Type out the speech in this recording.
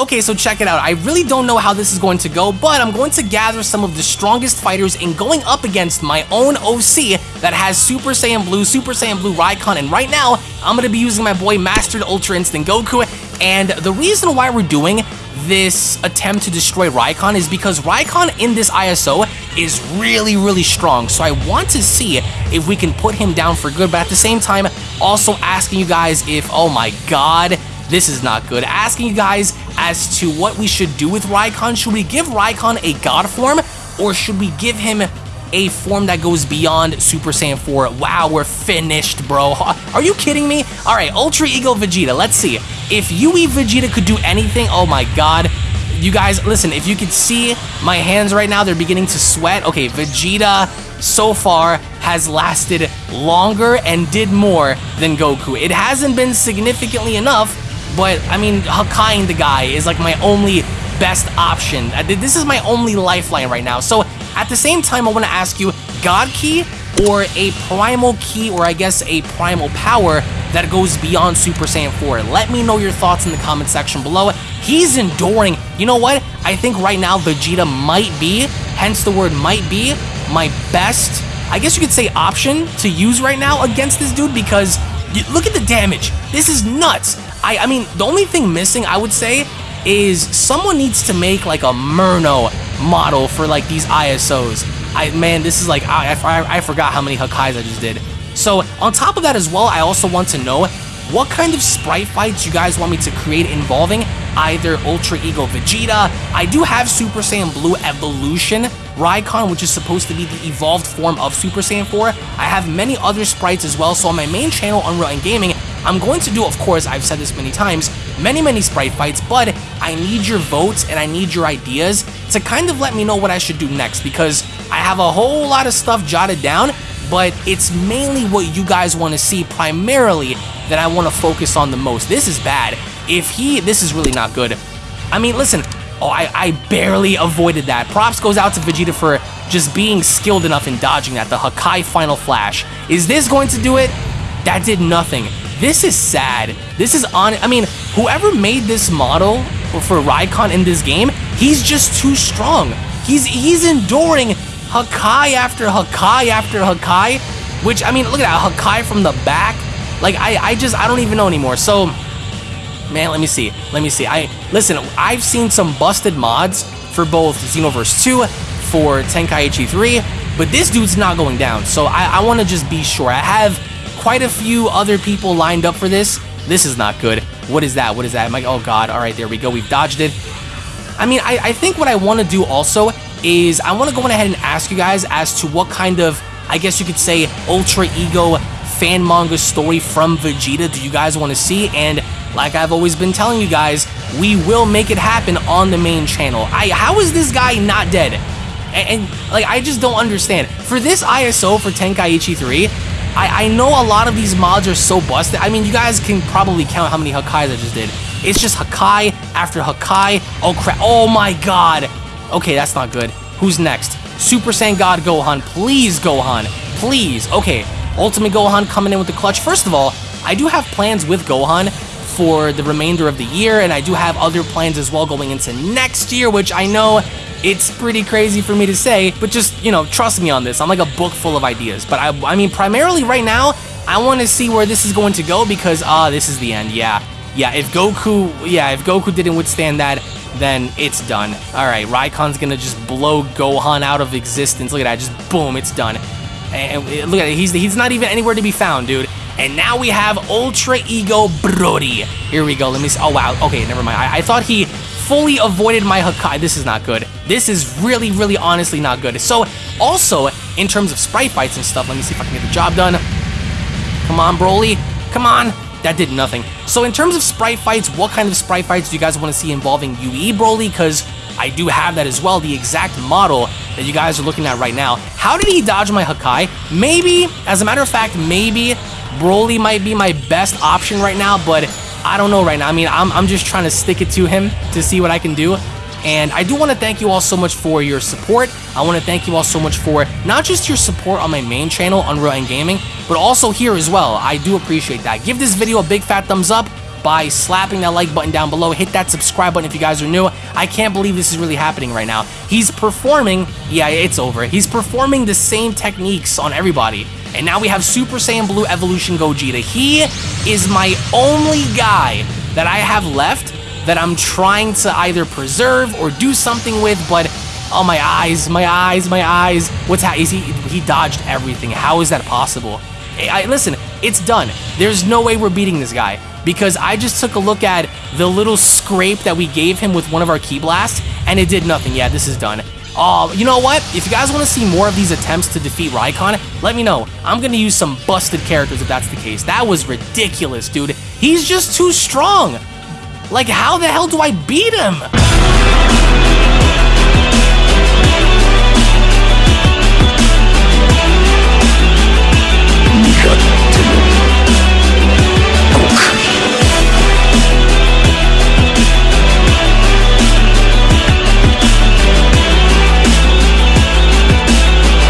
Okay, so check it out. I really don't know how this is going to go, but I'm going to gather some of the strongest fighters in going up against my own OC that has Super Saiyan Blue, Super Saiyan Blue Raikon, and right now, I'm going to be using my boy Mastered Ultra Instinct Goku, and the reason why we're doing this attempt to destroy Raikon is because Raikon in this ISO is really, really strong. So I want to see if we can put him down for good, but at the same time, also asking you guys if, oh my god, this is not good. Asking you guys as to what we should do with Rykon. Should we give Rykon a God form, or should we give him a form that goes beyond Super Saiyan 4. Wow, we're finished, bro. Are you kidding me? All right, Ultra Ego Vegeta. Let's see. If UE Vegeta could do anything, oh my god. You guys, listen, if you could see my hands right now, they're beginning to sweat. Okay, Vegeta so far has lasted longer and did more than Goku. It hasn't been significantly enough, but I mean, Hakaiing the guy is like my only best option. Uh, this is my only lifeline right now. So at the same time, I want to ask you, God Ki or a Primal Ki or I guess a Primal Power that goes beyond Super Saiyan 4? Let me know your thoughts in the comment section below. He's enduring. You know what? I think right now Vegeta might be, hence the word might be, my best, I guess you could say option to use right now against this dude because look at the damage. This is nuts. I, I mean, the only thing missing, I would say, is someone needs to make like a Murno model for like these ISOs. I man, this is like I, I, I forgot how many Hakais I just did. So on top of that as well, I also want to know what kind of sprite fights you guys want me to create involving either Ultra Ego Vegeta. I do have Super Saiyan Blue Evolution Raikon, which is supposed to be the evolved form of Super Saiyan 4. I have many other sprites as well, so on my main channel, Unreal and Gaming, I'm going to do, of course, I've said this many times, many, many sprite fights, but I need your votes and I need your ideas to kind of let me know what I should do next because I have a whole lot of stuff jotted down, but it's mainly what you guys want to see primarily that I want to focus on the most. This is bad. If he, this is really not good. I mean, listen, oh, I, I barely avoided that. Props goes out to Vegeta for just being skilled enough in dodging that, the Hakai Final Flash. Is this going to do it? That did nothing. This is sad. This is on, I mean, whoever made this model for Rykon in this game, he's just too strong. He's, he's enduring Hakai after Hakai after Hakai, which, I mean, look at that, Hakai from the back, like, I, I just, I don't even know anymore. So, man, let me see. Let me see. I Listen, I've seen some busted mods for both Xenoverse 2, for Tenkaichi 3, but this dude's not going down. So I, I want to just be sure. I have quite a few other people lined up for this. This is not good. What is that? What is that? I'm like, oh god, all right, there we go. We've dodged it. I mean, I, I think what I want to do also is I want to go ahead and ask you guys as to what kind of, I guess you could say, Ultra Ego fan manga story from Vegeta do you guys want to see? And like I've always been telling you guys, we will make it happen on the main channel. I How is this guy not dead? And, and like, I just don't understand. For this ISO for Tenkaichi 3, I, I know a lot of these mods are so busted. I mean, you guys can probably count how many Hakais I just did. It's just Hakai after Hakai. Oh crap, oh my god. Okay, that's not good. Who's next? Super Saiyan God Gohan. Please, Gohan. Please. Okay, Ultimate Gohan coming in with the clutch. First of all, I do have plans with Gohan for the remainder of the year, and I do have other plans as well going into next year, which I know it's pretty crazy for me to say, but just, you know, trust me on this. I'm like a book full of ideas. But I, I mean, primarily right now, I want to see where this is going to go because, ah, uh, this is the end. Yeah. Yeah, if Goku, yeah, if Goku didn't withstand that, then it's done. All right, Raikon's gonna just blow Gohan out of existence. Look at that, just boom, it's done. And look at it, he's, he's not even anywhere to be found, dude. And now we have Ultra Ego Broly. Here we go, let me see. Oh, wow, okay, never mind. I, I thought he fully avoided my Hakai. This is not good. This is really, really honestly not good. So, also, in terms of sprite fights and stuff, let me see if I can get the job done. Come on, Broly. Come on. That did nothing. So in terms of sprite fights, what kind of sprite fights do you guys want to see involving UE Broly? Because I do have that as well, the exact model that you guys are looking at right now. How did he dodge my Hakai? Maybe, as a matter of fact, maybe Broly might be my best option right now, but I don't know right now. I mean, I'm, I'm just trying to stick it to him to see what I can do. And I do want to thank you all so much for your support. I want to thank you all so much for not just your support on my main channel, Unreal and Gaming, but also here as well. I do appreciate that. Give this video a big fat thumbs up. by slapping that like button down below. Hit that subscribe button if you guys are new. I can't believe this is really happening right now. He's performing, yeah, it's over. He's performing the same techniques on everybody. And now we have Super Saiyan Blue Evolution Gogeta. He is my only guy that I have left that I'm trying to either preserve or do something with, but oh my eyes, my eyes, my eyes. What's happening? He he dodged everything. How is that possible? I, listen, it's done. There's no way we're beating this guy because I just took a look at the little scrape that we gave him with one of our Ki Blasts and it did nothing. Yeah, this is done. Oh, you know what? If you guys want to see more of these attempts to defeat Raikon, let me know. I'm going to use some busted characters if that's the case. That was ridiculous, dude. He's just too strong. Like, how the hell do I beat him?